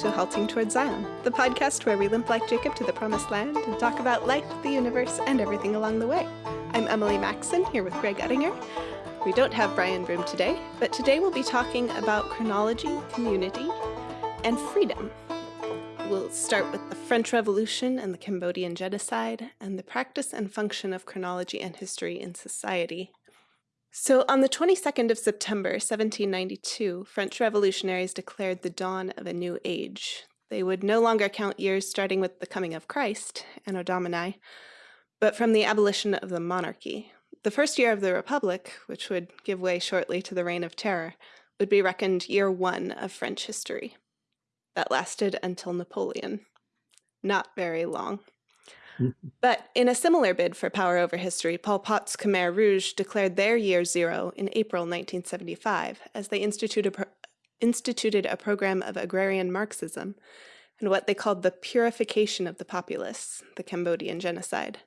to Halting Towards Zion, the podcast where we limp like Jacob to the promised land and talk about life, the universe, and everything along the way. I'm Emily Maxon, here with Greg Ettinger. We don't have Brian Broom today, but today we'll be talking about chronology, community, and freedom. We'll start with the French Revolution and the Cambodian genocide, and the practice and function of chronology and history in society. So on the 22nd of September 1792, French revolutionaries declared the dawn of a new age. They would no longer count years starting with the coming of Christ, Anno Domini, but from the abolition of the monarchy. The first year of the Republic, which would give way shortly to the Reign of Terror, would be reckoned year one of French history. That lasted until Napoleon. Not very long. But in a similar bid for power over history, Pol Pot's Khmer Rouge declared their year zero in April 1975 as they instituted a, instituted a program of agrarian Marxism and what they called the purification of the populace, the Cambodian genocide.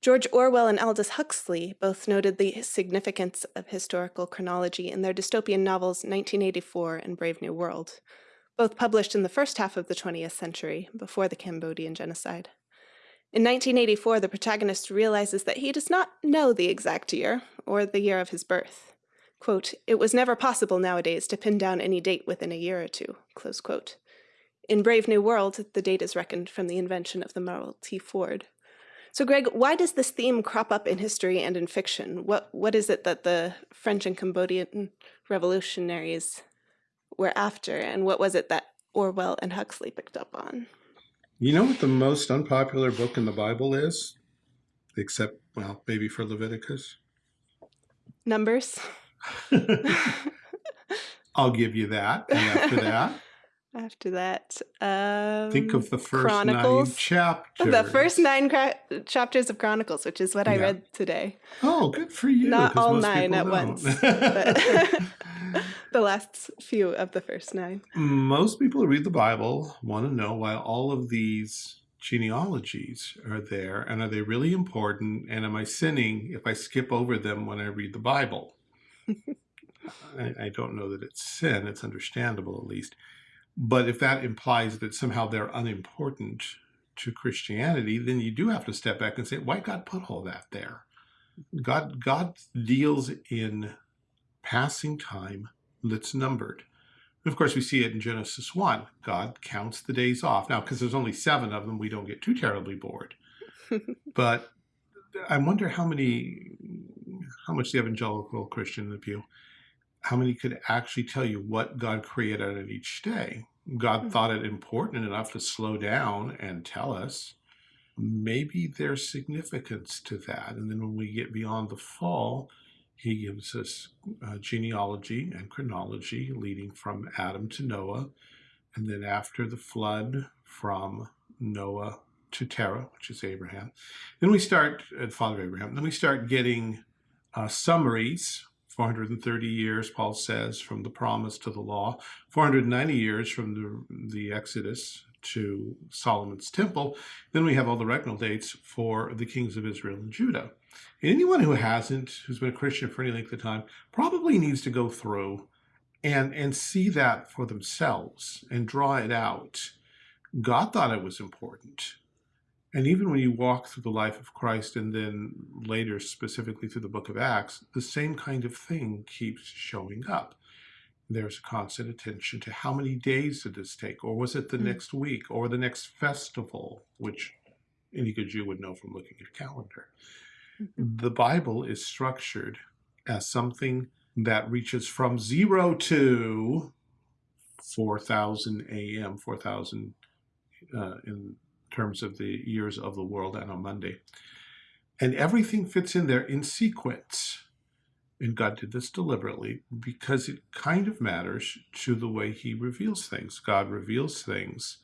George Orwell and Aldous Huxley both noted the significance of historical chronology in their dystopian novels 1984 and Brave New World, both published in the first half of the 20th century, before the Cambodian genocide. In 1984, the protagonist realizes that he does not know the exact year, or the year of his birth. Quote, it was never possible nowadays to pin down any date within a year or two, close quote. In Brave New World, the date is reckoned from the invention of the Model T Ford. So Greg, why does this theme crop up in history and in fiction? What What is it that the French and Cambodian revolutionaries were after, and what was it that Orwell and Huxley picked up on? You know what the most unpopular book in the Bible is? Except, well, maybe for Leviticus? Numbers. I'll give you that. And after that? After that, um, think of the first Chronicles. nine chapters. The first nine chapters of Chronicles, which is what yeah. I read today. Oh, good for you. Not all nine at don't. once. the last few of the first nine. Most people who read the Bible want to know why all of these genealogies are there and are they really important and am I sinning if I skip over them when I read the Bible? I, I, don't know that it's sin, it's understandable at least. But if that implies that somehow they're unimportant to Christianity, then you do have to step back and say, why God put all that there? God, God deals in passing time that's numbered. And of course, we see it in Genesis 1. God counts the days off. Now, because there's only seven of them, we don't get too terribly bored. but I wonder how many, how much the evangelical Christian in the pew, how many could actually tell you what God created on each day? God hmm. thought it important enough to slow down and tell us. Maybe there's significance to that. And then when we get beyond the fall, he gives us uh, genealogy and chronology leading from Adam to Noah, and then after the flood from Noah to Terah, which is Abraham. Then we start, uh, Father Abraham, then we start getting uh, summaries, 430 years, Paul says, from the promise to the law, 490 years from the, the Exodus to Solomon's temple. Then we have all the regnal dates for the kings of Israel and Judah. Anyone who hasn't, who's been a Christian for any length of time, probably needs to go through and, and see that for themselves and draw it out. God thought it was important. And even when you walk through the life of Christ and then later specifically through the book of Acts, the same kind of thing keeps showing up. There's a constant attention to how many days did this take? Or was it the mm next week or the next festival, which any good Jew would know from looking at a calendar. Mm-hmm. the Bible is structured as something that reaches from zero to 4000 AM, 4000 uh, in terms of the years of the world and on Monday. And everything fits in there in sequence. And God did this deliberately because it kind of matters to the way he reveals things. God reveals things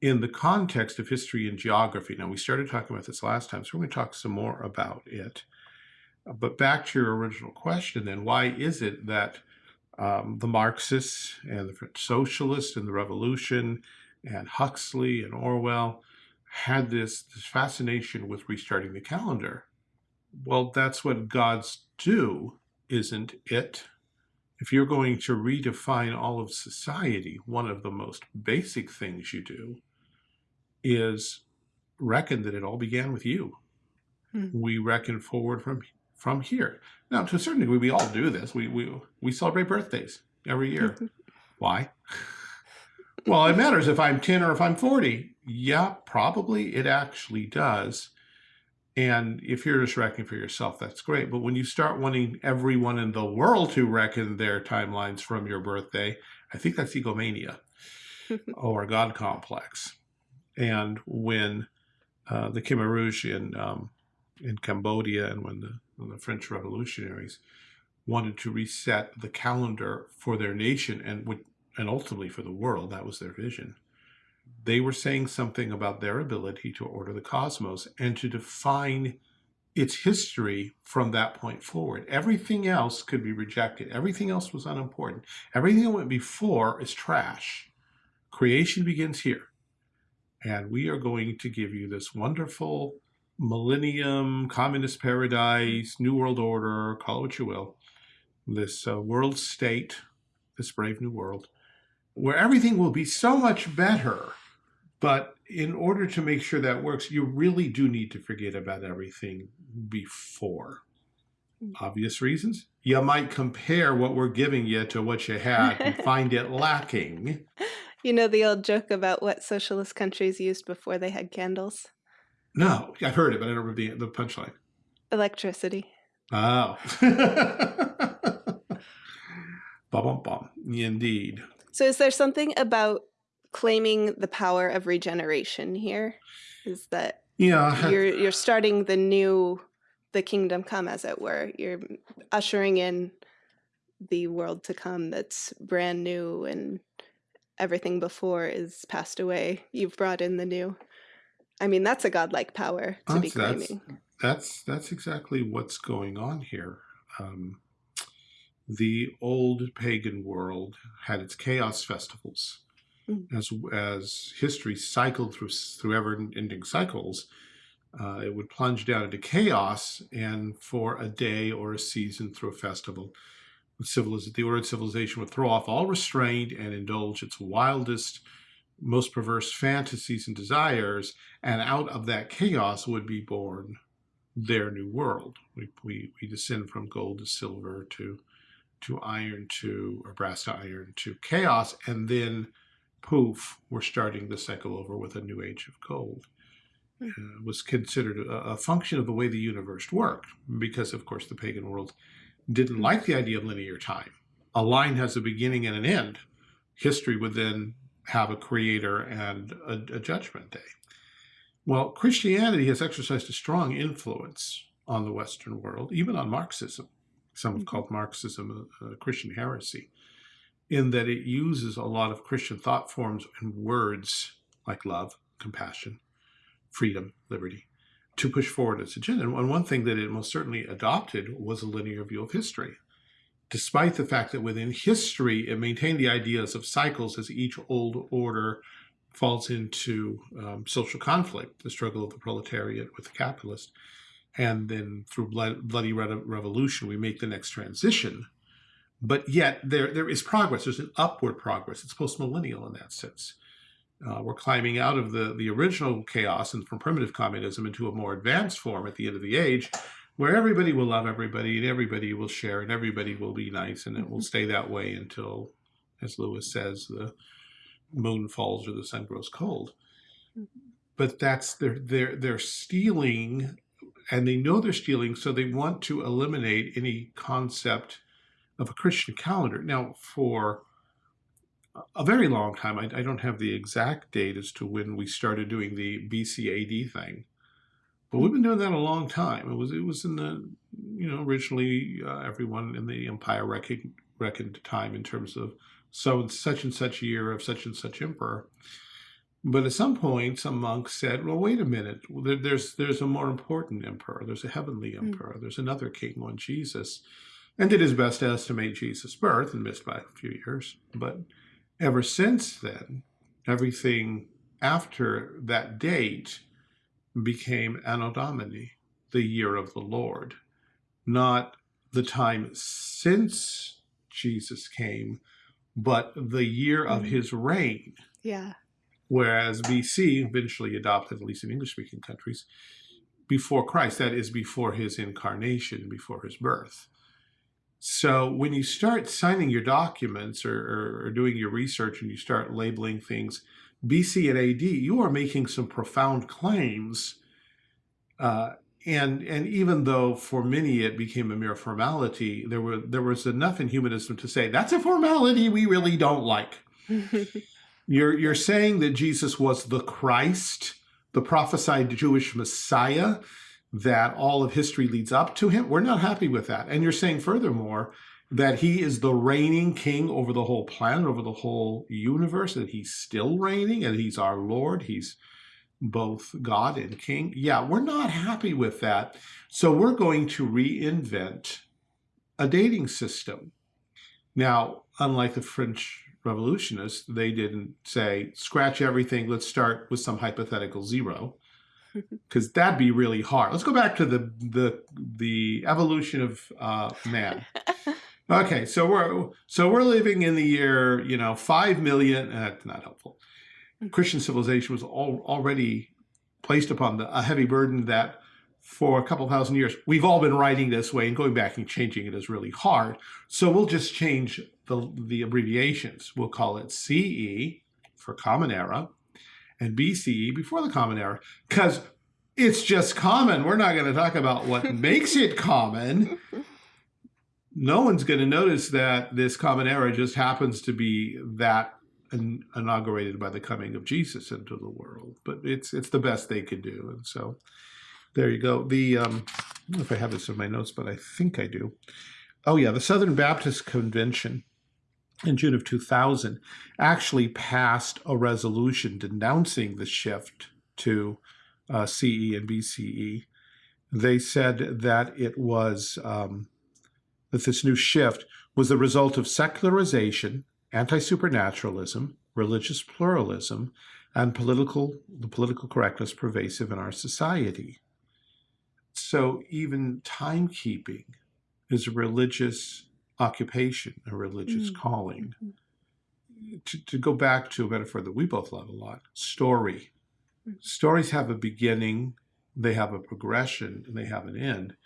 in the context of history and geography. Now, we started talking about this last time, so we're going to talk some more about it. But back to your original question, then, why is it that um, the Marxists and the French socialists and the revolution and Huxley and Orwell had this, this fascination with restarting the calendar? Well, that's what gods do, isn't it? if you're going to redefine all of society, one of the most basic things you do is reckon that it all began with you. Hmm. We reckon forward from from here. Now, to a certain degree, we all do this. We we we celebrate birthdays every year. Why? Well, it matters if I'm 10 or if I'm 40. Yeah, probably it actually does. And if you're just reckoning for yourself, that's great. But when you start wanting everyone in the world to reckon their timelines from your birthday, I think that's egomania or God complex. And when uh, the Khmer Rouge in um, in Cambodia and when the, when the French revolutionaries wanted to reset the calendar for their nation and would, and ultimately for the world, that was their vision they were saying something about their ability to order the cosmos and to define its history from that point forward. Everything else could be rejected. Everything else was unimportant. Everything that went before is trash. Creation begins here. And we are going to give you this wonderful millennium, communist paradise, new world order, call it what you will, this uh, world state, this brave new world, where everything will be so much better but in order to make sure that works, you really do need to forget about everything before. Obvious reasons. You might compare what we're giving you to what you had and find it lacking. You know the old joke about what socialist countries used before they had candles? No, I've heard it, but I don't remember the, the punchline. Electricity. Oh. bum, bum, bum, Indeed. So is there something about claiming the power of regeneration here? Is that yeah you're you're starting the new the kingdom come as it were. You're ushering in the world to come that's brand new and everything before is passed away. You've brought in the new. I mean that's a godlike power to that's, be claiming. that's, that's that's exactly what's going on here. Um, the old pagan world had its chaos festivals Mm. as as history cycled through through ever-ending cycles, uh, it would plunge down into chaos, and for a day or a season through a festival, civilization, the ordered civilization would throw off all restraint and indulge its wildest, most perverse fantasies and desires, and out of that chaos would be born their new world. We, we, we descend from gold to silver to to iron to or brass to iron to chaos, and then poof, we're starting the cycle over with a new age of gold. Hmm. Uh, was considered a, a, function of the way the universe worked, because of course the pagan world didn't hmm. like the idea of linear time. A line has a beginning and an end. History would then have a creator and a, a judgment day. Well, Christianity has exercised a strong influence on the Western world, even on Marxism. Some have called Marxism a, a Christian heresy in that it uses a lot of Christian thought forms and words like love, compassion, freedom, liberty, to push forward its agenda. And one thing that it most certainly adopted was a linear view of history. Despite the fact that within history, it maintained the ideas of cycles as each old order falls into um, social conflict, the struggle of the proletariat with the capitalist. And then through bloody revolution, we make the next transition but yet there there is progress. There's an upward progress. It's post-millennial in that sense. Uh, we're climbing out of the, the original chaos and from primitive communism into a more advanced form at the end of the age, where everybody will love everybody and everybody will share and everybody will be nice and it will mm-hmm. stay that way until, as Lewis says, the moon falls or the sun grows cold. Mm-hmm. But that's they're they're they're stealing, and they know they're stealing, so they want to eliminate any concept of a Christian calendar. Now, for a very long time, I, I, don't have the exact date as to when we started doing the BCAD thing, but we've been doing that a long time. It was it was in the you know originally uh, everyone in the empire reckoned, reckoned time in terms of so such and such year of such and such emperor. But at some point, some monks said, "Well, wait a minute. There's there's a more important emperor. There's a heavenly hmm. emperor. There's another king, on Jesus." and did his best to estimate Jesus' birth and missed by a few years. But ever since then, everything after that date became Anno Domini, the year of the Lord, not the time since Jesus came, but the year of Mm. his reign. Yeah. Whereas BC eventually adopted, at least in English speaking countries, before Christ, that is before his incarnation, before his birth. So when you start signing your documents or, or, or doing your research and you start labeling things BC and AD, you are making some profound claims. Uh, and and even though for many it became a mere formality, there were there was enough in humanism to say that's a formality we really don't like. You're you're saying that Jesus was the Christ, the prophesied Jewish Messiah, that all of history leads up to him. We're not happy with that. And you're saying furthermore that he is the reigning king over the whole planet, over the whole universe, that he's still reigning and he's our Lord. He's both God and king. Yeah, we're not happy with that. So we're going to reinvent a dating system. Now, unlike the French revolutionists, they didn't say, scratch everything, let's start with some hypothetical zero, because that'd be really hard. Let's go back to the the the evolution of uh, man. Okay, so we're so we're living in the year, you know, five million. That's not helpful. Christian civilization was all, already placed upon the, a heavy burden that for a couple thousand years, we've all been writing this way and going back and changing it is really hard. So we'll just change the, the abbreviations. We'll call it CE for Common Era and BCE before the Common Era because it's just common. We're not going to talk about what makes it common. No one's going to notice that this Common Era just happens to be that inaugurated by the coming of Jesus into the world. But it's it's the best they could do, and so there you go. The um, I don't know if I have this in my notes, but I think I do. Oh yeah, the Southern Baptist Convention in June of 2000 actually passed a resolution denouncing the shift to uh, CE and BCE. They said that it was um, that this new shift was the result of secularization anti-supernaturalism, religious pluralism, and political the political correctness pervasive in our society. So even timekeeping is a religious occupation, a religious Mm. calling. Mhm. To, to go back to a metaphor that we both love a lot, story. Mm. Stories have a beginning, they have a progression, and they have an end.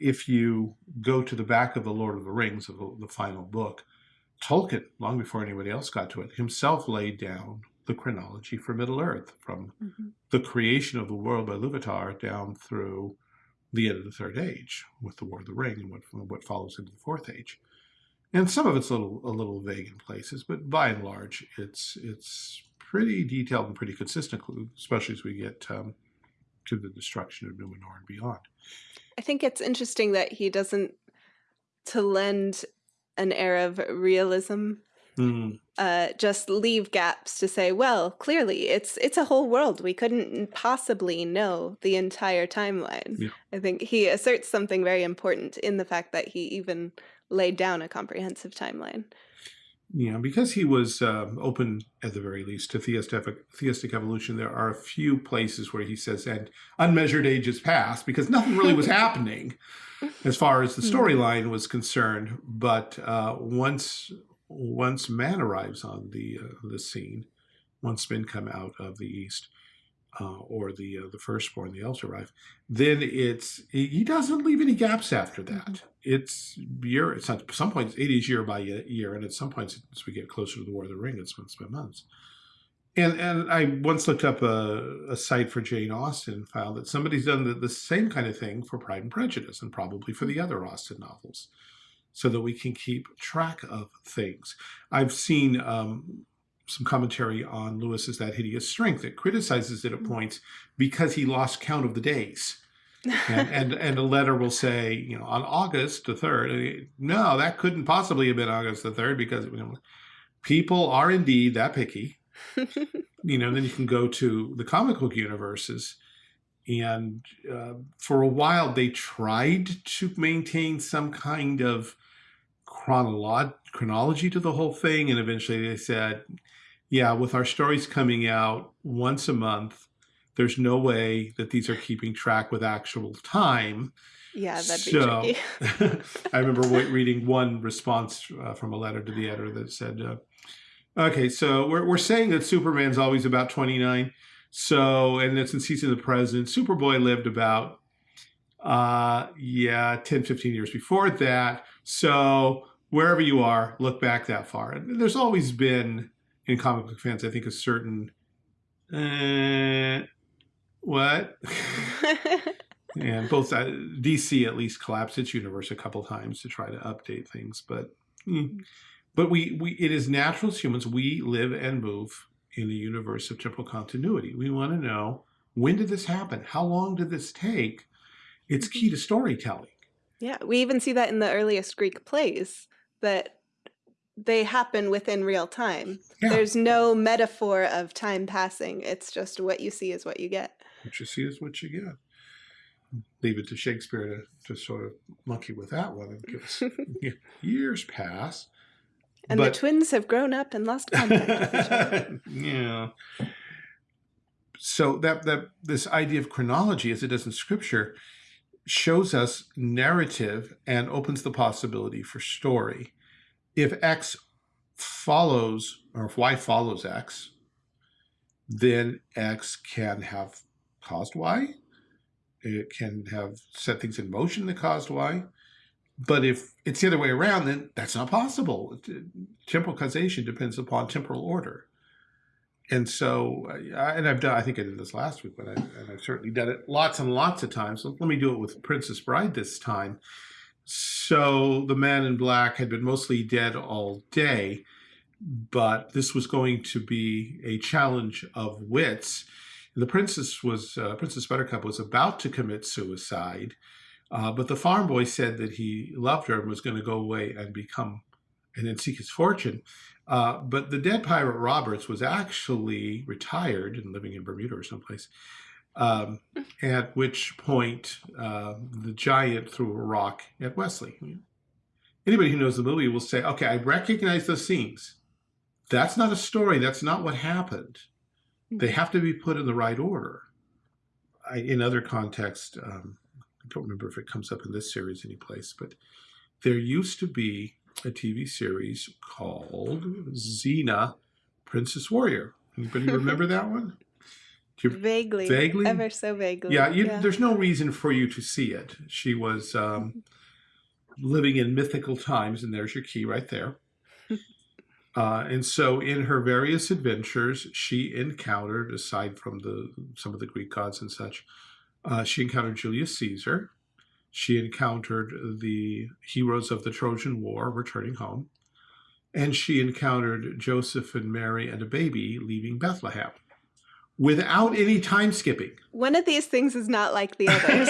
If you go to the back of the Lord of the Rings, of the, the final book, Tolkien, long before anybody else got to it, himself laid down the chronology for Middle Earth from Mhm. the creation of the world by Luvatar down through the end of the Third Age with the War of the Ring and what, what follows into the Fourth Age. And some of it's a little, a little vague in places, but by and large, it's it's pretty detailed and pretty consistent, especially as we get um, to the destruction of Numenor and beyond. I think it's interesting that he doesn't to lend an air of realism Mm, uh, just leave gaps to say, well, clearly it's it's a whole world. We couldn't possibly know the entire timeline. Yeah. I think he asserts something very important in the fact that he even laid down a comprehensive timeline. Yeah, because he was um, open, at the very least, to theistic, theistic evolution, there are a few places where he says, and unmeasured ages passed, because nothing really was happening as far as the Hmm. storyline was concerned. But uh, once once man arrives on the uh, the scene, once men come out of the east, uh, or the uh, the firstborn, the elves arrive, then it's he doesn't leave any gaps after that. Mhm. It's year. It's at some points it is year by year, and at some points as we get closer to the War of the Ring, it's months by months. And and I once looked up a, a site for Jane Austen and found that somebody's done the, the same kind of thing for Pride and Prejudice, and probably for the other Austen novels, so that we can keep track of things. I've seen um, some commentary on Lewis's That Hideous Strength that criticizes it at Mm. points because he lost count of the days. And, and and a letter will say, you know, on August the third. No, that couldn't possibly have been August the third because you know, people are indeed that picky. You know, then you can go to the comic book universes, and uh, for a while they tried to maintain some kind of chronolo- chronology to the whole thing, and eventually they said, yeah, with our stories coming out once a month, there's no way that these are keeping track with actual time. Yeah, that'd So- be tricky. I remember reading one response uh, from a letter to the editor that said, uh, "Okay, so we're we're saying that Superman's always about 29. So, and that since he's in the present, Superboy lived about, uh, yeah, 10, 15 years before that. So wherever you are, look back that far. And there's always been in comic book fans, I think, a certain, uh, what? and both uh, DC at least collapsed its universe a couple times to try to update things, but mm. but we we it is natural as humans we live and move in the universe of temporal continuity. We want to know when did this happen? How long did this take? It's mm-hmm. key to storytelling. yeah, we even see that in the earliest Greek plays that they happen within real time. Yeah. There's no metaphor of time passing. It's just what you see is what you get. What you see is what you get. Leave it to Shakespeare to, to sort of monkey with that one and give us years pass. And the twins have grown up and lost contact with each other. yeah. So that that this idea of chronology, as it does in Scripture, shows us narrative and opens the possibility for story. If X follows, or if Y follows X, then X can have caused Y. It can have set things in motion that caused Y. But if it's the other way around, then that's not possible. Temporal causation depends upon temporal order. And so, I, and I've done, I think I did this last week, but I, and I've certainly done it lots and lots of times. Let me do it with Princess Bride this time. So the man in black had been mostly dead all day, but this was going to be a challenge of wits. The princess was, uh, Princess Buttercup was about to commit suicide, uh, but the farm boy said that he loved her and was going to go away and become, and then seek his fortune. Uh, but the Dread Pirate Roberts was actually retired and living in Bermuda or someplace. Um, at which point, uh, the giant threw a rock at Westley. Anybody who knows the movie will say, "Okay, I recognize those scenes. That's not a story. That's not what happened. They have to be put in the right order." I, in other contexts, um, I don't remember if it comes up in this series anyplace, but there used to be a TV series called Xena, Princess Warrior. Anybody remember that one? Vaguely. Vaguely? Ever so vaguely. yeah, you, there's no reason for you to see it. She was um, living in mythical times, and there's your key right there. Uh, and so, in her various adventures, she encountered, aside from the some of the Greek gods and such, uh, she encountered Julius Caesar. She encountered the heroes of the Trojan War returning home, and she encountered Joseph and Mary and a baby leaving Bethlehem, without any time skipping. One of these things is not like the others.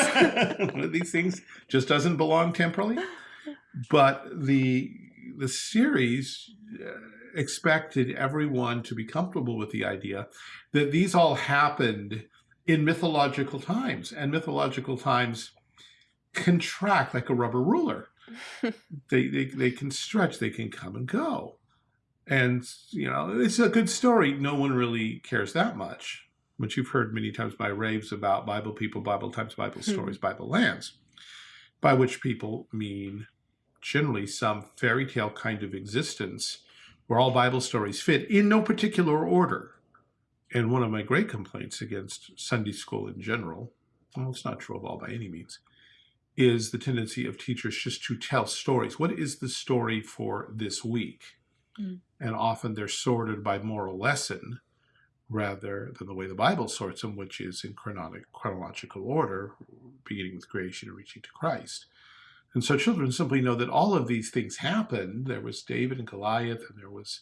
One of these things just doesn't belong temporally. But the the series uh, expected everyone to be comfortable with the idea that these all happened in mythological times, and mythological times contract like a rubber ruler. they, they they can stretch, they can come and go. And you know, it's a good story. No one really cares that much. But you've heard many times by raves about Bible people, Bible times, Bible Hmm. stories, Bible lands, by which people mean generally some fairy tale kind of existence where all Bible stories fit in no particular order. And one of my great complaints against Sunday school in general, well, it's not true of all by any means, is the tendency of teachers just to tell stories. What is the story for this week? Mm. And often they're sorted by moral lesson rather than the way the Bible sorts them, which is in chronolog- chronological order, beginning with creation and reaching to Christ. And so children simply know that all of these things happened. There was David and Goliath, and there was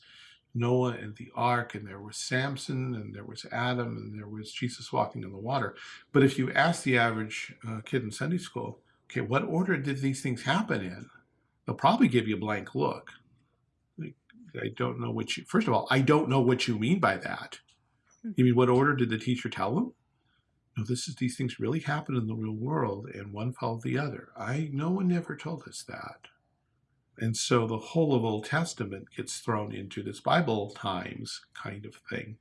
Noah and the ark, and there was Samson, and there was Adam, and there was Jesus walking on the water. But if you ask the average uh, kid in Sunday school, okay, what order did these things happen in? They'll probably give you a blank look. Like, I don't know what you, first of all, I don't know what you mean by that. You mean what order did the teacher tell them? No, this is these things really happen in the real world, and one followed the other. I no one ever told us that. And so the whole of Old Testament gets thrown into this Bible times kind of thing.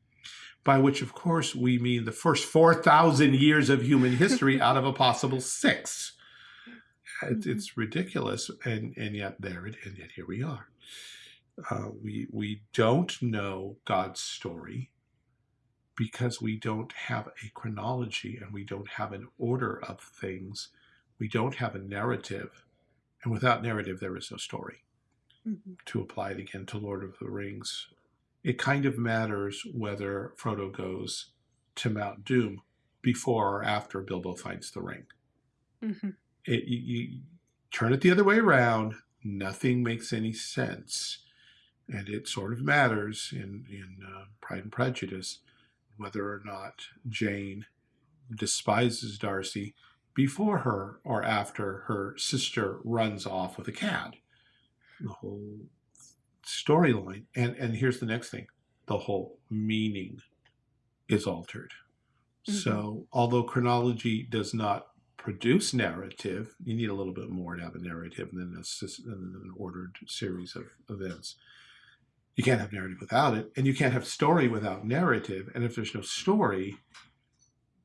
by which, of course, we mean the first 4,000 years of human history out of a possible six. It's, Mhm. ridiculous, and, and yet there it, and yet here we are. Uh, we, we don't know God's story because we don't have a chronology and we don't have an order of things. We don't have a narrative. And without narrative, there is no story. Mhm. To apply it again to Lord of the Rings, it kind of matters whether Frodo goes to Mount Doom before or after Bilbo finds the ring. Mhm. It, you, you turn it the other way around, nothing makes any sense. And it sort of matters in, in uh, Pride and Prejudice whether or not Jane despises Darcy before her or after her sister runs off with a cat. The whole storyline. And, and here's the next thing the whole meaning is altered. Mhm. So, although chronology does not produce narrative, you need a little bit more to have a narrative than, a, than an ordered series of events. You can't have narrative without it, and you can't have story without narrative. And if there's no story,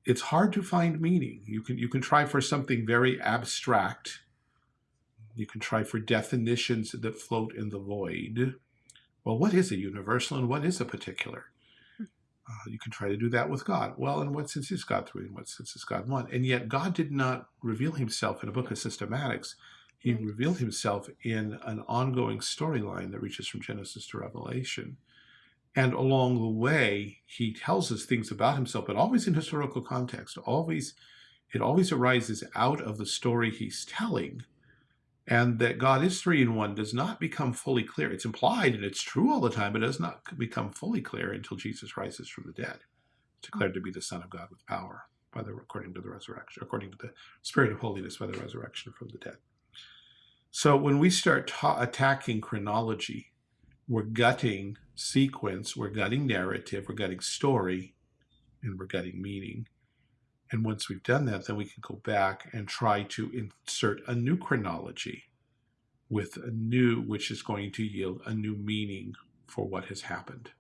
it's hard to find meaning. You can you can try for something very abstract. You can try for definitions that float in the void. Well, what is a universal and what is a particular? Uh, you can try to do that with God. Well, in what sense is God three? In what sense is God one? And yet, God did not reveal himself in a book of systematics. He revealed himself in an ongoing storyline that reaches from Genesis to Revelation. And along the way, he tells us things about himself, but always in historical context. Always, it always arises out of the story he's telling. And that God is three in one does not become fully clear. It's implied and it's true all the time, but it does not become fully clear until Jesus rises from the dead, declared to be the Son of God with power, by the according to the resurrection, according to the Spirit of holiness by the resurrection from the dead. So when we start ta- attacking chronology, we're gutting sequence, we're gutting narrative, we're gutting story, and we're gutting meaning. And once we've done that, then we can go back and try to insert a new chronology with a new, which is going to yield a new meaning for what has happened.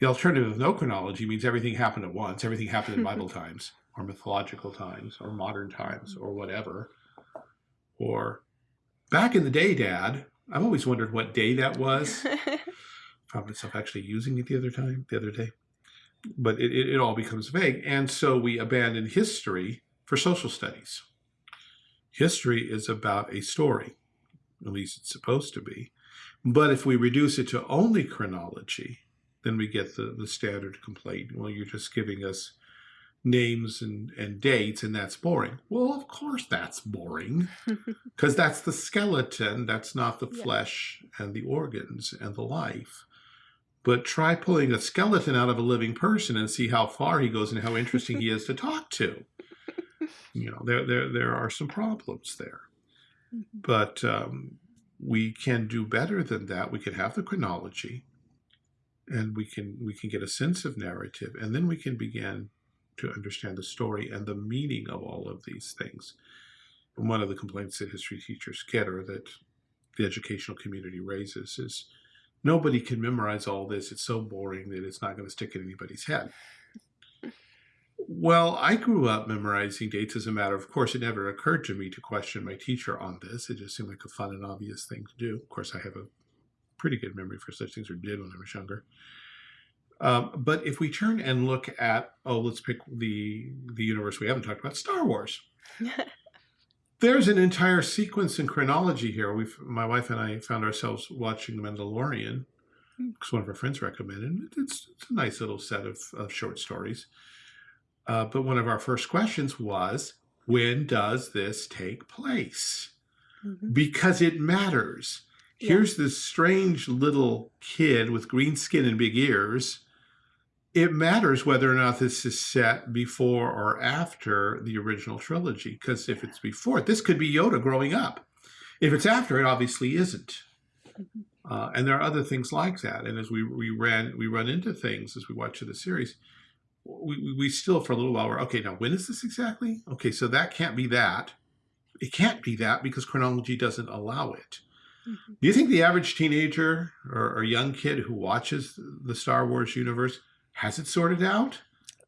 The alternative of no chronology means everything happened at once, everything happened in Bible times, or mythological times, or modern times, or whatever. Or back in the day, Dad, I've always wondered what day that was. Found myself actually using it the other time, the other day. But it, it, it all becomes vague. And so we abandon history for social studies. History is about a story, at least it's supposed to be. But if we reduce it to only chronology, then we get the, the standard complaint. Well, you're just giving us names and, and dates, and that's boring. Well, of course that's boring, because that's the skeleton, that's not the Yeah. flesh and the organs and the life. But try pulling a skeleton out of a living person and see how far he goes and how interesting he is to talk to. You know, there there there are some problems there Mhm. but um, we can do better than that. We can have the chronology, and we can we can get a sense of narrative, and then we can begin to understand the story and the meaning of all of these things. And one of the complaints that history teachers get, or that the educational community raises, is nobody can memorize all this. It's so boring that it's not going to stick in anybody's head. Well, I grew up memorizing dates as a matter of course. It never occurred to me to question my teacher on this. It just seemed like a fun and obvious thing to do. Of course, I have a pretty good memory for such things, or did when I was younger. Um, but if we turn and look at, oh, let's pick the the universe we haven't talked about, Star Wars. There's an entire sequence and chronology here. We've my wife and I found ourselves watching The Mandalorian because one of our friends recommended. it. It's, it's a nice little set of, of short stories. Uh, but one of our first questions was, when does this take place? Mhm. Because it matters. Yeah. Here's this strange little kid with green skin and big ears. It matters whether or not this is set before or after the original trilogy. Because if it's before, this could be Yoda growing up. If it's after, it obviously isn't. Mhm. Uh, and there are other things like that. And as we, we ran, we run into things as we watch the series, we, we- still for a little while were okay. Now when is this exactly? Okay, so that can't be that. It can't be that because chronology doesn't allow it. Mhm. Do you think the average teenager or, or young kid who watches the Star Wars universe Has it sorted out?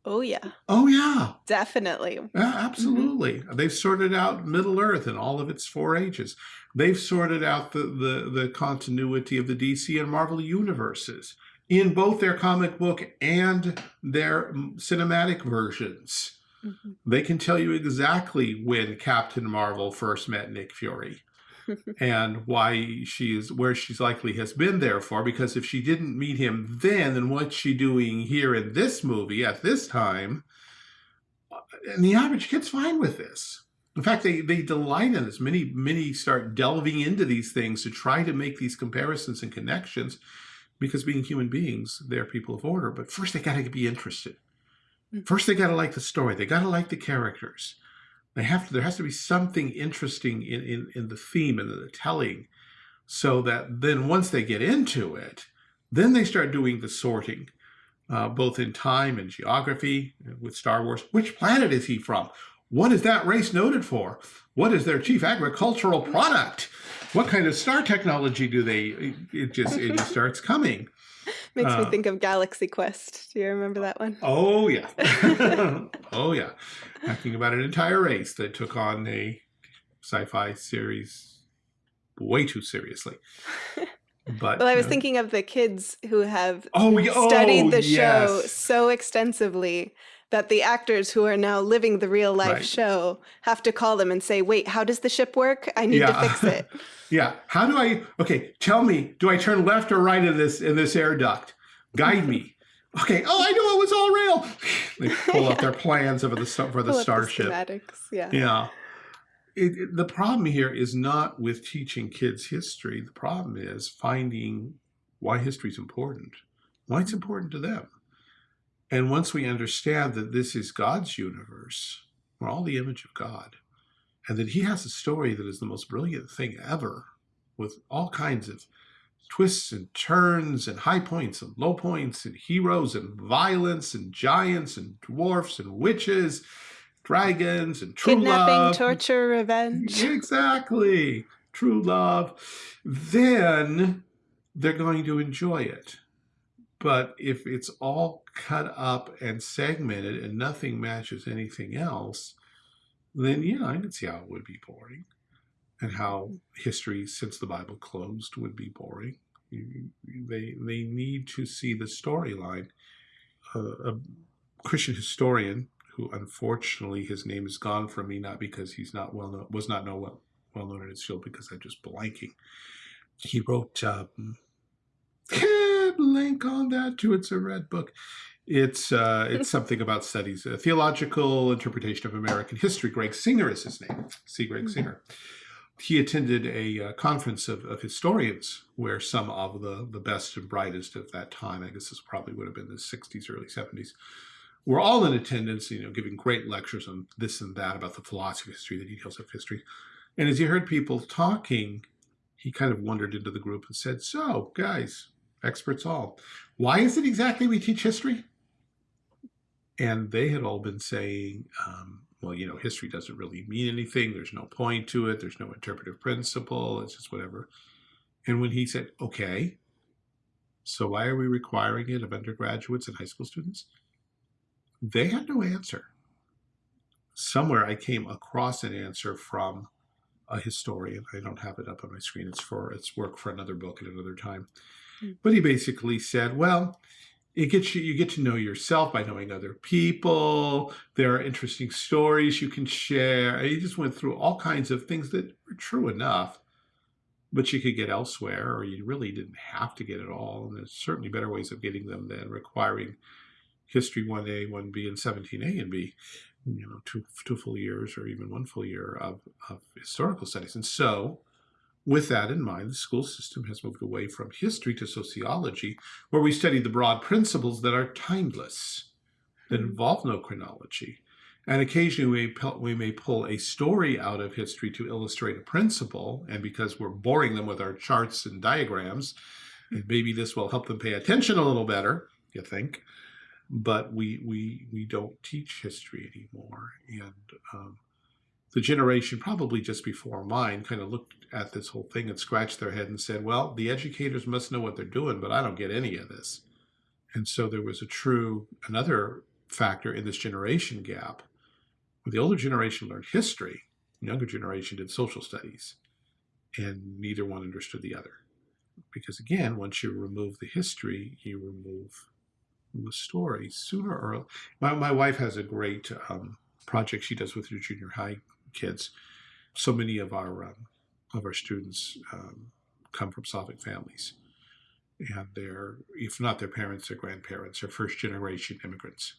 Oh, yeah. Oh, yeah. Definitely. Yeah, absolutely. Mm -hmm. They've sorted out Middle Earth and all of its four ages. They've sorted out the, the, the continuity of the DC and Marvel universes in both their comic book and their cinematic versions. Mm -hmm. They can tell you exactly when Captain Marvel first met Nick Fury and why she is where she's likely has been there for. Because if she didn't meet him then, then what's she doing here in this movie at this time? And the average kid's fine with this. In fact, they, they delight in this. Many, many start delving into these things to try to make these comparisons and connections because being human beings, they're people of order. But first, they got to be interested. Hmm. First, they got to like the story. They got to like the characters. They have to, there has to be something interesting in, in, in the theme and the telling so that then once they get into it, then they start doing the sorting, uh, both in time and geography with Star Wars. Which planet is he from? What is that race noted for? What is their chief agricultural product? What kind of star technology do they, it just, it starts coming. Makes uh, me think of Galaxy Quest. Do you remember that one? Oh, yeah. oh, yeah. Talking about an entire race that took on a sci-fi series way too seriously. But well, I was thinking of the kids who have oh, studied the yes. show so extensively that the actors who are now living the real life right. show have to call them and say, wait, how does the ship work? I need yeah. to fix it. yeah. How do I, okay, tell me, do I turn left or right in this, in this air duct? Guide me. Okay. Oh, I knew it was all real. they pull yeah. up their plans for the, for the starship. The yeah. Yeah. It, it, the problem here is not with teaching kids history. The problem is finding why history is important, why it's important to them. And once we understand that this is God's universe, we're all the image of God, and that he has a story that is the most brilliant thing ever, with all kinds of twists and turns and high points and low points and heroes and violence and giants and dwarfs and witches, dragons and true Kidnapping, love. torture, revenge. Exactly. True love. Then they're going to enjoy it. But if it's all cut up and segmented and nothing matches anything else, then yeah, I can see how it would be boring and how history since the Bible closed would be boring. They, they need to see the storyline. Uh, a Christian historian who unfortunately his name is gone from me, not because he's not well known, was not know well, well known in his field because I'm just blanking. He wrote um, link on that too. It's a red book. It's uh, it's something about studies, a theological interpretation of American history. Gregg Singer is his name. C. Gregg mm-hmm. Singer. He attended a uh, conference of, of historians where some of the, the best and brightest of that time, I guess this probably would have been the 60s, early 70s, were all in attendance, you know, giving great lectures on this and that about the philosophy of history, the details of history. And as he heard people talking, he kind of wandered into the group and said, so guys, experts all. Why is it exactly we teach history? And they had all been saying, um, well, you know, history doesn't really mean anything. There's no point to it. There's no interpretive principle. It's just whatever. And when he said, okay, so why are we requiring it of undergraduates and high school students? They had no answer. Somewhere I came across an answer from a historian. I don't have it up on my screen. It's for it's work for another book at another time. But he basically said, well, it gets you, you get to know yourself by knowing other people. There are interesting stories you can share. And he just went through all kinds of things that were true enough, but you could get elsewhere, or you really didn't have to get it all. And there's certainly better ways of getting them than requiring history 1A, 1B, and 17A and B, you know, two, two full years or even one full year of, of historical studies. And so with that in mind, the school system has moved away from history to sociology, where we study the broad principles that are timeless, that hmm. involve no chronology. And occasionally we, we may pull a story out of history to illustrate a principle, and because we're boring them with our charts and diagrams, and maybe this will help them pay attention a little better, you think, but we, we, we don't teach history anymore. And um, the generation probably just before mine kind of looked at this whole thing and scratched their head and said, well, the educators must know what they're doing, but I don't get any of this. And so there was a true, another factor in this generation gap. Where the older generation learned history, the younger generation did social studies, and neither one understood the other. Because again, once you remove the history, you remove the story. Sooner or my, my wife has a great um, project she does with her junior high kids. So many of our um, of our students um, come from Slavic families, and they're if not their parents, their grandparents, are first generation immigrants.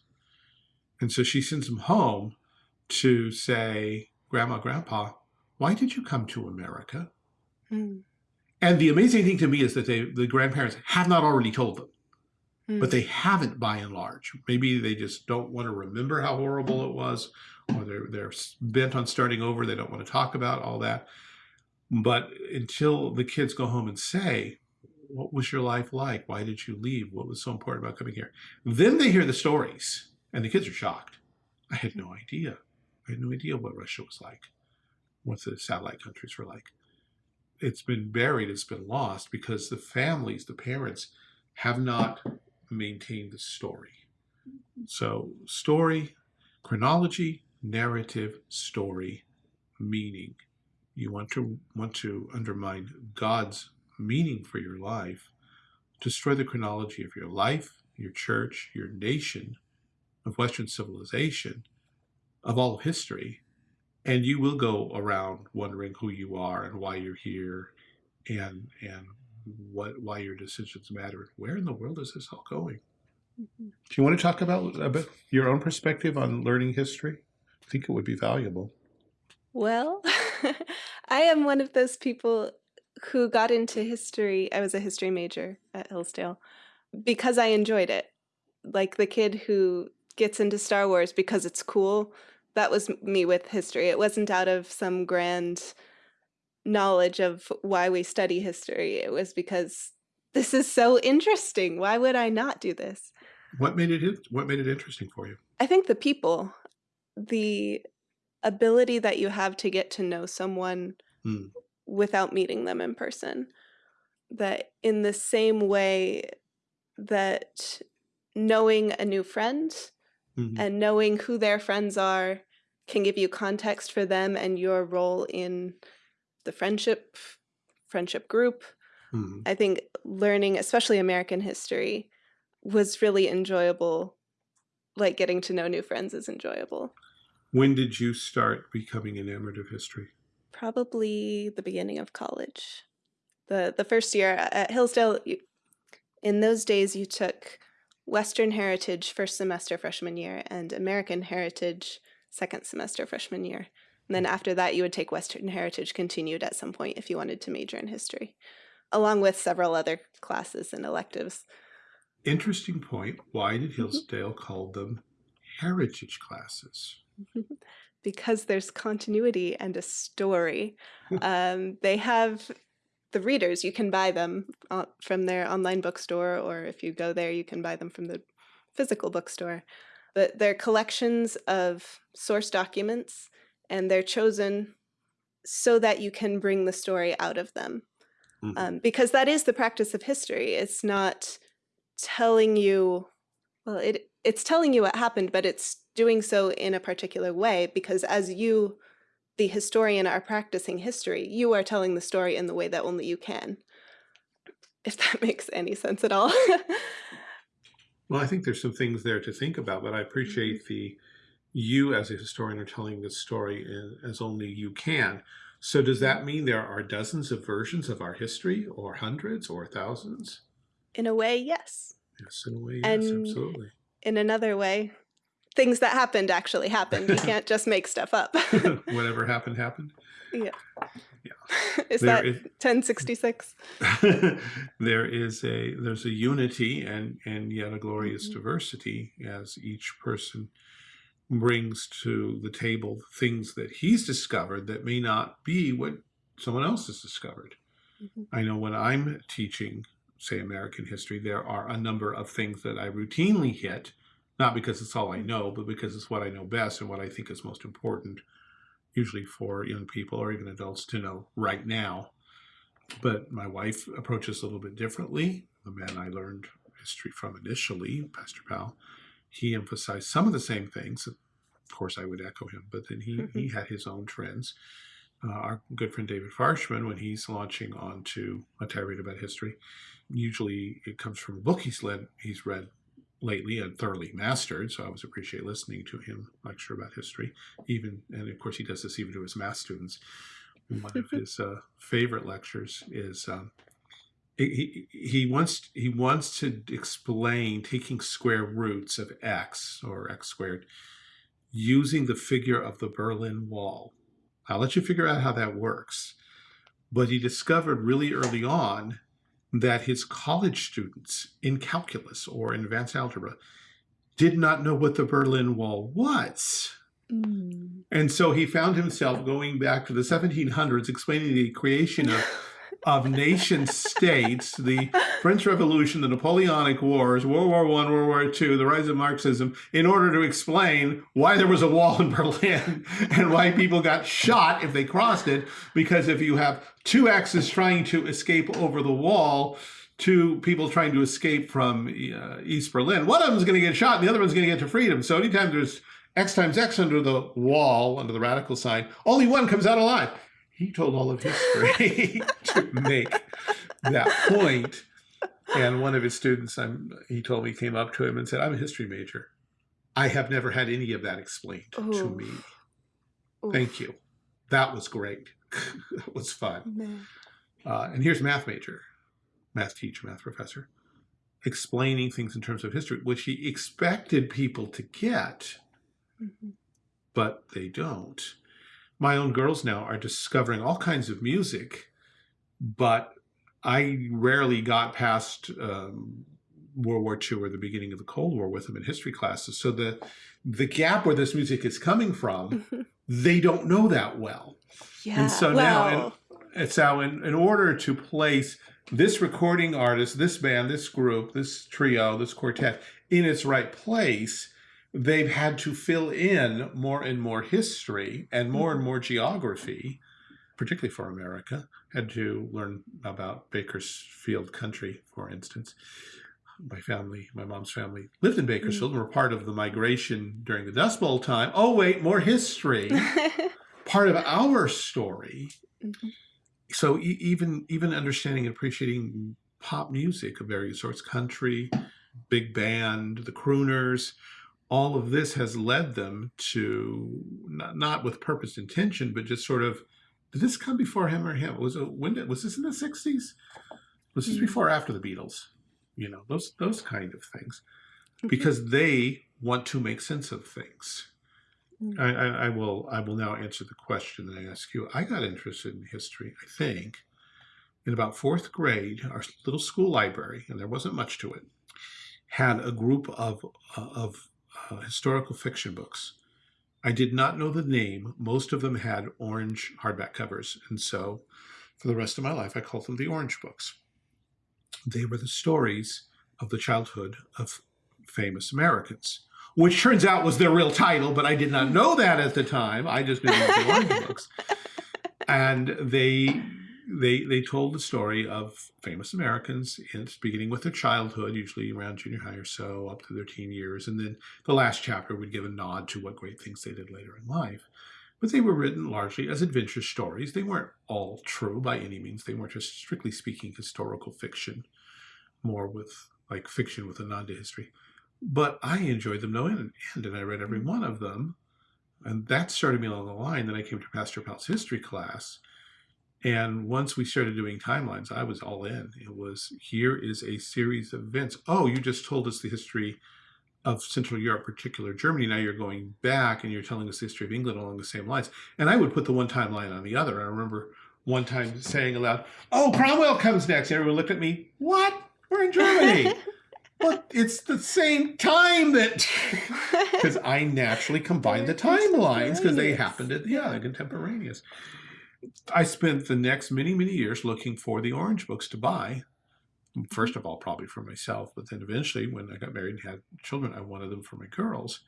And so she sends them home to say, Grandma, Grandpa, why did you come to America? Hmm. And the amazing thing to me is that they, the grandparents have not already told them, hmm. but they haven't by and large. Maybe they just don't want to remember how horrible it was, or they're, they're bent on starting over. They don't want to talk about all that. But until the kids go home and say, what was your life like? Why did you leave? What was so important about coming here? Then they hear the stories and the kids are shocked. I had no idea. I had no idea what Russia was like, what the satellite countries were like. It's been buried, it's been lost because the families, the parents have not maintained the story. So story, chronology, narrative, story, meaning. You want to want to undermine God's meaning for your life, destroy the chronology of your life, your church, your nation, of Western civilization, of all of history, and you will go around wondering who you are and why you're here, and and what why your decisions matter. Where in the world is this all going? Mm -hmm. Do you want to talk about about your own perspective on learning history? I think it would be valuable. Well, I am one of those people who got into history. I was a history major at Hillsdale because I enjoyed it. Like the kid who gets into Star Wars because it's cool. That was me with history. It wasn't out of some grand knowledge of why we study history. It was because this is so interesting. Why would I not do this? What made it what made it interesting for you? I think the people, the ability that you have to get to know someone hmm. without meeting them in person. That in the same way that knowing a new friend mm-hmm. and knowing who their friends are can give you context for them and your role in the friendship friendship group. Mm-hmm. I think learning, especially American history, was really enjoyable. Like getting to know new friends is enjoyable. When did you start becoming enamored of history? Probably the beginning of college. The the first year at Hillsdale, in those days you took Western Heritage first semester freshman year and American Heritage second semester freshman year. And then after that, you would take Western Heritage continued at some point if you wanted to major in history, along with several other classes and electives. Interesting point. Why did mm-hmm. Hillsdale mm -hmm. call them heritage classes? because there's continuity and a story. um, they have the readers, you can buy them from their online bookstore, or if you go there, you can buy them from the physical bookstore. But they're collections of source documents, and they're chosen so that you can bring the story out of them. Mm -hmm. um, because that is the practice of history. It's not telling you, well, it it's telling you what happened, but it's doing so in a particular way because as you the historian are practicing history, you are telling the story in the way that only you can. If that makes any sense at all. well, I think there's some things there to think about, but I appreciate mm -hmm. the you as a historian are telling this story as only you can. So does that mean there are dozens of versions of our history or hundreds or thousands? In a way, yes. Yes, in a way, yes, and absolutely. In another way, things that happened actually happened. You can't just make stuff up. Whatever happened, happened. Yeah. Yeah. Is there that is, 1066? there is a there's a unity and and yet a glorious mm -hmm. diversity as each person brings to the table things that he's discovered that may not be what someone else has discovered. Mm -hmm. I know when I'm teaching, say, American history, there are a number of things that I routinely hit not because it's all I know, but because it's what I know best and what I think is most important, usually for young people or even adults to know right now. But my wife approaches a little bit differently. The man I learned history from initially, Pastor Powell, he emphasized some of the same things. Of course, I would echo him, but then he, he had his own trends. Uh, our good friend David Farshman, when he's launching onto a tirade about history, usually it comes from a book he's led, he's read lately and thoroughly mastered. So I always appreciate listening to him lecture about history. Even and of course he does this even to his math students. One of his uh, favorite lectures is um, he he wants he wants to explain taking square roots of x or x squared using the figure of the Berlin Wall. I'll let you figure out how that works. But he discovered really early on that his college students in calculus or in advanced algebra did not know what the Berlin Wall was. Mm. And so he found himself going back to the 1700s, explaining the creation of of nation states, the French Revolution, the Napoleonic Wars, World War One, World War Two, the rise of Marxism, in order to explain why there was a wall in Berlin and why people got shot if they crossed it. Because if you have two X's trying to escape over the wall, two people trying to escape from uh, East Berlin, one of them is going to get shot and the other one's going to get to freedom. So anytime there's X times X under the wall, under the radical sign, only one comes out alive he told all of history to make that point. And one of his students, I'm, he told me, came up to him and said, I'm a history major. I have never had any of that explained Ooh. to me. Ooh. Thank you. That was great. that was fun. Uh, and here's math major, math teacher, math professor, explaining things in terms of history, which he expected people to get, mm -hmm. but they don't my own girls now are discovering all kinds of music, but I rarely got past um, World War II or the beginning of the Cold War with them in history classes. So the the gap where this music is coming from, they don't know that well. Yeah. And so well. now, and, so in, in order to place this recording artist, this band, this group, this trio, this quartet in its right place, they've had to fill in more and more history and more and mm-hmm. more geography, particularly for America, had to learn about Bakersfield country, for instance. My family, my mom's family lived in Bakersfield and were part of the migration during the Dust Bowl time. Oh, wait, more history. part of our story. Mm -hmm. So e even even understanding and appreciating pop music of various sorts, country, big band, the crooners, all of this has led them to not, not with purpose intention, but just sort of, did this come before him or him? Was it when did, was this in the sixties? Was this hmm. before after the Beatles? You know, those, those kind of things, mm-hmm. because they want to make sense of things. Mm. I, I, I, will I will now answer the question that I asked you. I got interested in history, I think, in about fourth grade, our little school library, and there wasn't much to it, had a group of, uh, of uh, historical fiction books. I did not know the name. Most of them had orange hardback covers. And so for the rest of my life, I called them the orange books. They were the stories of the childhood of famous Americans, which turns out was their real title, but I did not know that at the time. I just knew the orange books. And they they they told the story of famous Americans, it's beginning with their childhood, usually around junior high or so, up to their teen years, and then the last chapter would give a nod to what great things they did later in life. But they were written largely as adventure stories. They weren't all true by any means. They weren't just strictly speaking historical fiction, more with like fiction with a nod to history. But I enjoyed them no end, and I read every mm. one of them. And that started me along the line. Then I came to Pastor Powell's history class, and once we started doing timelines, I was all in. It was, here is a series of events. Oh, you just told us the history of Central Europe, particular Germany. Now you're going back and you're telling us the history of England along the same lines. And I would put the one timeline on the other. I remember one time saying aloud, oh, Cromwell comes next. Everyone looked at me, what? We're in Germany. but it's the same time that, because I naturally combined the timelines because they happened at, yeah, they're contemporaneous. I spent the next many, many years looking for the orange books to buy. First of all, probably for myself, but then eventually when I got married and had children, I wanted them for my girls.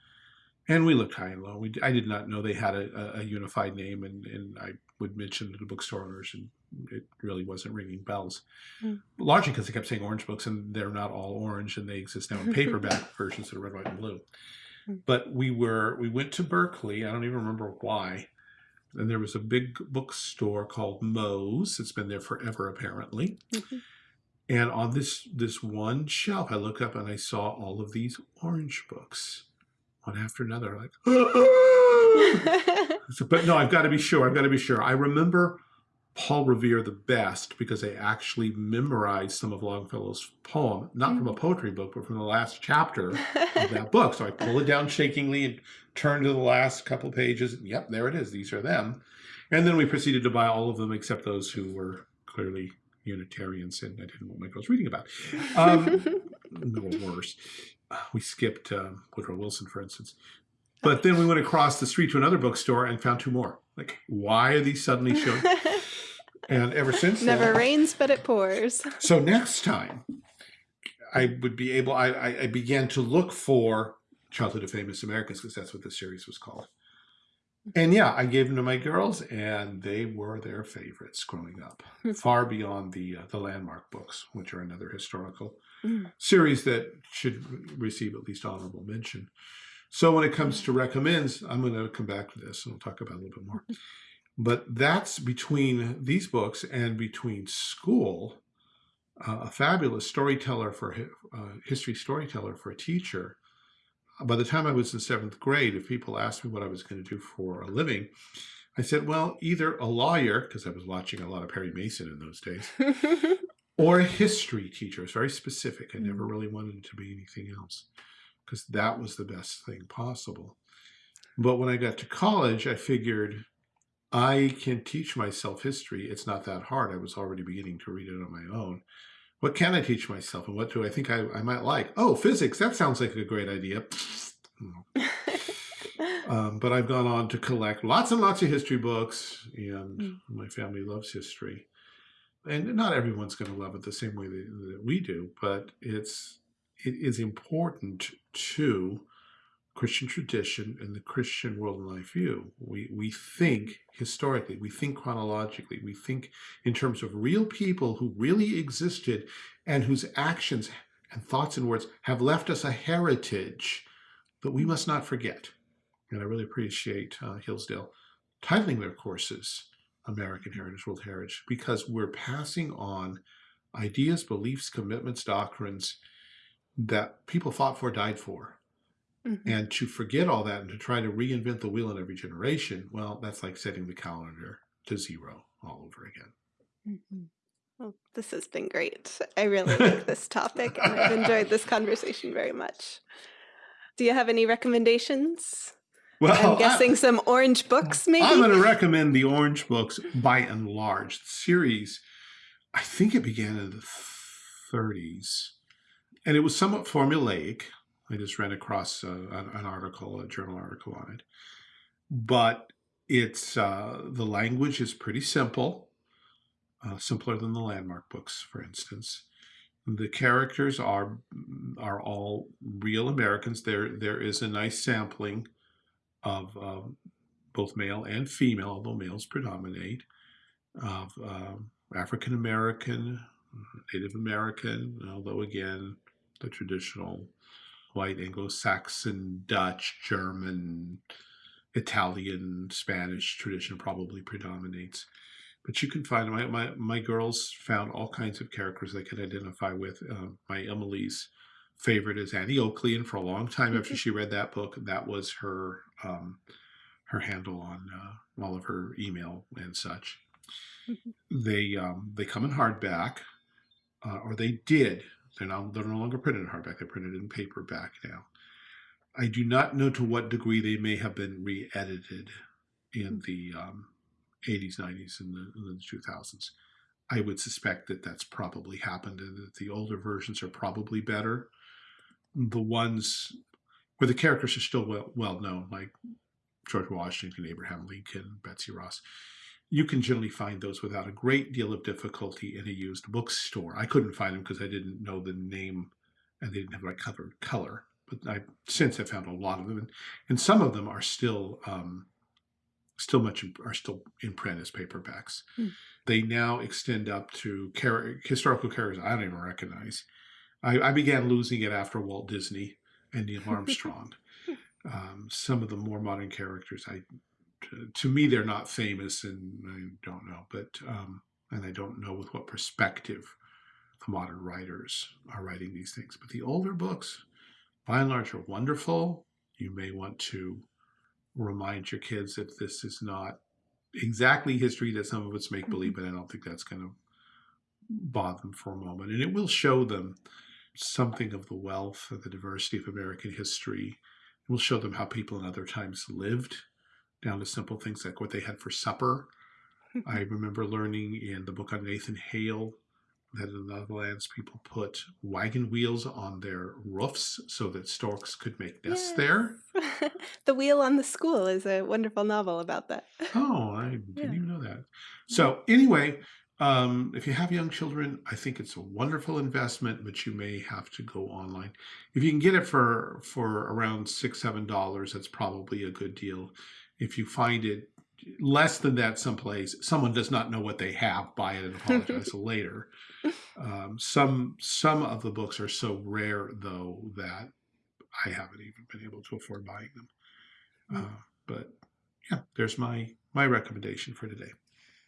And we looked high and low. We, I did not know they had a, a unified name, and, and I would mention to the bookstore owners, and it really wasn't ringing bells. Mm. Largely because they kept saying orange books, and they're not all orange, and they exist now in paperback versions that are red, white, and blue. Mm. But we were we went to Berkeley. I don't even remember why. And there was a big bookstore called Moe's. It's been there forever, apparently. Mm -hmm. And on this this one shelf, I look up and I saw all of these orange books, one after another. Like, so, but no, I've got to be sure. I've got to be sure. I remember Paul Revere the best because they actually memorized some of Longfellow's poem, not from a mm. poetry book, but from the last chapter of that book. So I pull it down shakingly and turn to the last couple pages. And, yep, there it is. These are them. And then we proceeded to buy all of them except those who were clearly Unitarians, and I didn't want my girls reading about. Um, no worse. We skipped uh, Woodrow Wilson, for instance. But then we went across the street to another bookstore and found two more. Like, why are these suddenly showing? and ever since never then, rains but it pours. So next time, I would be able. I, I, I began to look for Childhood of Famous Americans because that's what the series was called. And yeah, I gave them to my girls, and they were their favorites growing up, far beyond the uh, the landmark books, which are another historical mm. series that should receive at least honorable mention. So when it comes to recommends, I'm going to come back to this and we'll talk about a little bit more. But that's between these books and between school, uh, a fabulous storyteller for uh, history storyteller for a teacher by the time I was in seventh grade, if people asked me what I was going to do for a living, I said, well, either a lawyer, because I was watching a lot of Perry Mason in those days, or a history teacher. It's very specific. I never mm. really wanted to be anything else because that was the best thing possible. But when I got to college, I figured I can teach myself history. It's not that hard. I was already beginning to read it on my own what can I teach myself and what do I think I, I might like? Oh, physics, that sounds like a great idea. um, but I've gone on to collect lots and lots of history books and mm. my family loves history. And not everyone's going to love it the same way that, that we do, but it's, it is important to Christian tradition and the Christian world and life view. We, we think historically, we think chronologically, we think in terms of real people who really existed and whose actions and thoughts and words have left us a heritage that we must not forget. And I really appreciate uh, Hillsdale titling their courses American Heritage, World Heritage, because we're passing on ideas, beliefs, commitments, doctrines that people fought for, died for, Mm -hmm. And to forget all that and to try to reinvent the wheel in every generation, well, that's like setting the calendar to zero all over again. Mm -hmm. Well, this has been great. I really like this topic and I've enjoyed this conversation very much. Do you have any recommendations? Well, I'm guessing I, some orange books, maybe? I'm going to recommend the orange books by and large. The series, I think it began in the 30s, and it was somewhat formulaic. I just ran across uh, an, an, article, a journal article on it. But it's uh, the language is pretty simple, uh, simpler than the landmark books, for instance. The characters are are all real Americans. There there is a nice sampling of um, both male and female, although males predominate, of um, African American, Native American, although again the traditional white Anglo-Saxon, Dutch, German, Italian, Spanish tradition probably predominates. But you can find, my, my, my girls found all kinds of characters they could identify with. Uh, my Emily's favorite is Annie Oakley, and for a long time after she read that book, that was her um, her handle on uh, all of her email and such. Mm-hmm. They um, they come in hardback, uh, or they did they're, now, they're no longer printed in hardback. They're printed in paperback now. I do not know to what degree they may have been re-edited in the um, 80s, 90s, and the, the 2000s. I would suspect that that's probably happened and that the older versions are probably better. The ones where the characters are still well, well known, like George Washington, Abraham Lincoln, Betsy Ross, you can generally find those without a great deal of difficulty in a used bookstore. I couldn't find them because I didn't know the name and they didn't have the right cover color. but I since have found a lot of them, and, and some of them are still um, still much are still in print as paperbacks. Mm. They now extend up to char historical characters I don't even recognize. I, I, began losing it after Walt Disney and Neil Armstrong. um, some of the more modern characters, I to, me they're not famous, and I don't know, but um, and I don't know with what perspective the modern writers are writing these things. But the older books, by and large, are wonderful. You may want to remind your kids that this is not exactly history, that some of it's make believe, mm-hmm. but I don't think that's going to bother them for a moment. And it will show them something of the wealth of the diversity of American history. It will show them how people in other times lived, down to simple things like what they had for supper. I remember learning in the book on Nathan Hale that in the Netherlands people put wagon wheels on their roofs so that storks could make nests yes. there. the Wheel on the School is a wonderful novel about that. Oh, I didn't yeah. even know that. So anyway, um, if you have young children, I think it's a wonderful investment, but you may have to go online. If you can get it for for around six, seven dollars, that's probably a good deal. If you find it less than that someplace, someone does not know what they have, buy it and apologize later. Um, some some of the books are so rare, though, that I haven't even been able to afford buying them. Hmm. Uh, but yeah, there's my my recommendation for today.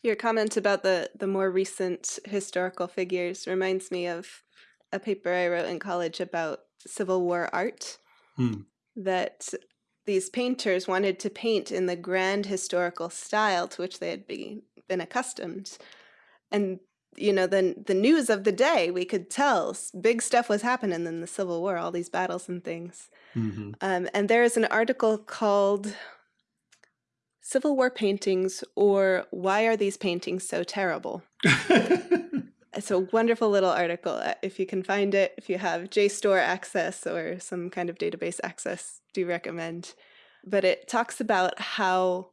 Your comment about the the more recent historical figures reminds me of a paper I wrote in college about Civil War art. Hmm. That these painters wanted to paint in the grand historical style to which they had been, been accustomed. And you know, the, the news of the day, we could tell big stuff was happening in the Civil War, all these battles and things. Mm -hmm. um, and there is an article called Civil War Paintings or Why Are These Paintings So Terrible? it's a wonderful little article. Uh, if you can find it, if you have JSTOR access or some kind of database access, do recommend. But it talks about how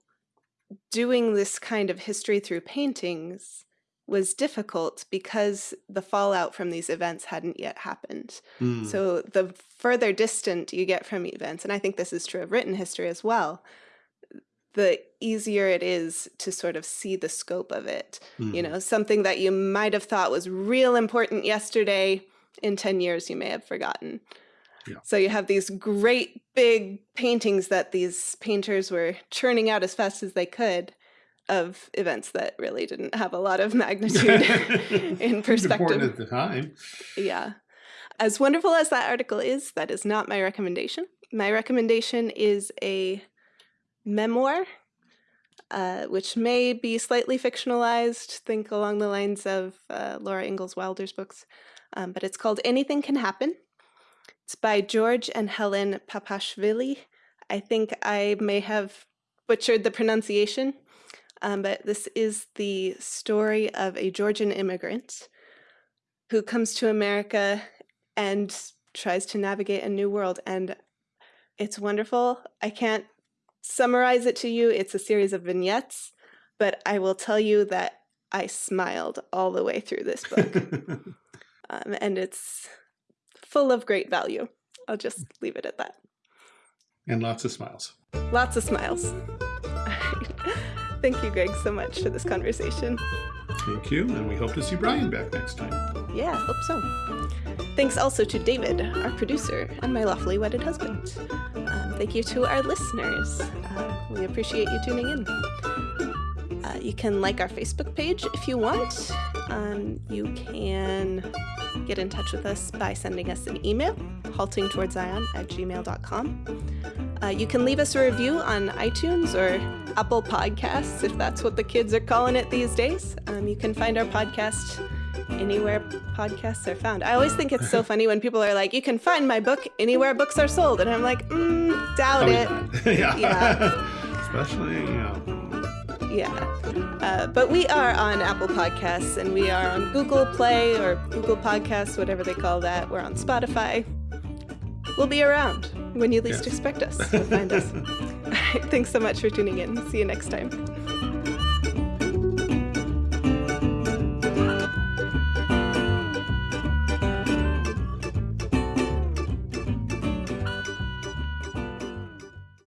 doing this kind of history through paintings was difficult because the fallout from these events hadn't yet happened. Mm. So the further distant you get from events, and I think this is true of written history as well, the easier it is to sort of see the scope of it. Mm. You mm-hmm. know, something that you might have thought was real important yesterday, in 10 years you may have forgotten. Yeah. So you have these great big paintings that these painters were churning out as fast as they could of events that really didn't have a lot of magnitude in perspective. Important at the time. Yeah. As wonderful as that article is, that is not my recommendation. My recommendation is a memoir, uh, which may be slightly fictionalized, think along the lines of uh, Laura Ingalls Wilder's books, um, but it's called Anything Can Happen. It's by George and Helen Papashvili. I think I may have butchered the pronunciation, um, but this is the story of a Georgian immigrant who comes to America and tries to navigate a new world. And it's wonderful. I can't summarize it to you. It's a series of vignettes, but I will tell you that I smiled all the way through this book. um, and it's full of great value. I'll just leave it at that. And lots of smiles. Lots of smiles. Thank you, Greg, so much for this conversation. Thank you, and we hope to see Brian back next time. Yeah, hope so. Thanks also to David, our producer, and my lawfully wedded husband. Um, thank you to our listeners. Uh, we appreciate you tuning in. Uh, you can like our Facebook page if you want. Um, you can get in touch with us by sending us an email, haltingtowardszion at gmail.com. Uh, you can leave us a review on iTunes or Apple Podcasts, if that's what the kids are calling it these days. Um, you can find our podcast anywhere podcasts are found. I always think it's so funny when people are like, you can find my book anywhere books are sold. And I'm like, mm, doubt it. yeah. yeah. Especially, yeah. Yeah. Uh, but we are on Apple Podcasts and we are on Google Play or Google Podcasts, whatever they call that. We're on Spotify. We'll be around when you least yes. expect us. You'll find us. Thanks so much for tuning in. See you next time.